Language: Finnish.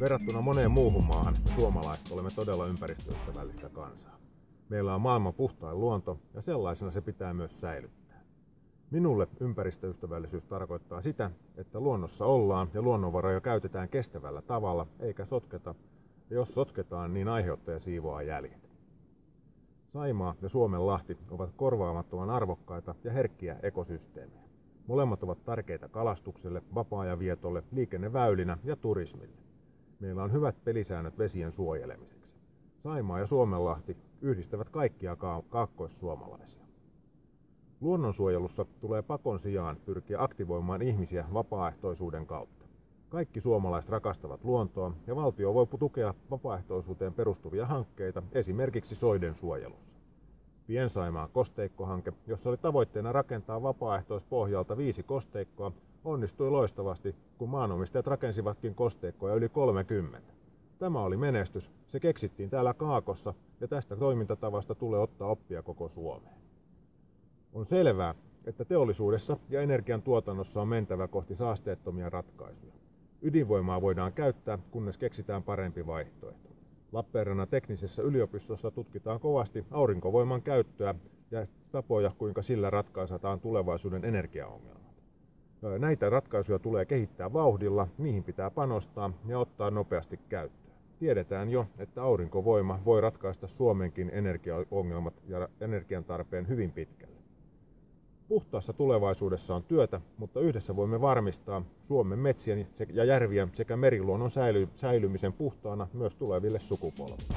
Verrattuna moneen muuhun maahan me suomalaiset olemme todella ympäristöystävällistä kansaa. Meillä on maailman puhtain luonto ja sellaisena se pitää myös säilyttää. Minulle ympäristöystävällisyys tarkoittaa sitä, että luonnossa ollaan ja luonnonvaroja käytetään kestävällä tavalla eikä sotketa, ja jos sotketaan, niin aiheuttaja siivoaa jäljet. Saimaa ja Suomen lahti ovat korvaamattoman arvokkaita ja herkkiä ekosysteemejä. Molemmat ovat tärkeitä kalastukselle, vapaa-ajan vietolle, liikenneväylinä ja turismille. Meillä on hyvät pelisäännöt vesien suojelemiseksi. Saimaa ja Suomenlahti yhdistävät kaikkia kaakkoissuomalaisia. Luonnonsuojelussa tulee pakon sijaan pyrkiä aktivoimaan ihmisiä vapaaehtoisuuden kautta. Kaikki suomalaiset rakastavat luontoa ja valtio voi tukea vapaaehtoisuuteen perustuvia hankkeita esimerkiksi soiden suojelussa. Piensaimaa kosteikkohanke, jossa oli tavoitteena rakentaa vapaaehtoispohjalta viisi kosteikkoa, onnistui loistavasti, kun maanomistajat rakensivatkin kosteikkoja yli 30. Tämä oli menestys, se keksittiin täällä Kaakossa ja tästä toimintatavasta tulee ottaa oppia koko Suomeen. On selvää, että teollisuudessa ja energiantuotannossa on mentävä kohti saasteettomia ratkaisuja. Ydinvoimaa voidaan käyttää, kunnes keksitään parempi vaihtoehto. Lappeenrannan teknisessä yliopistossa tutkitaan kovasti aurinkovoiman käyttöä ja tapoja, kuinka sillä ratkaisetaan tulevaisuuden energiaongelmat. Näitä ratkaisuja tulee kehittää vauhdilla, niihin pitää panostaa ja ottaa nopeasti käyttöön. Tiedetään jo, että aurinkovoima voi ratkaista Suomenkin energiaongelmat ja energian tarpeen hyvin pitkälle. Puhtaassa tulevaisuudessa on työtä, mutta yhdessä voimme varmistaa Suomen metsien ja järvien sekä meriluonnon säilymisen puhtaana myös tuleville sukupolville.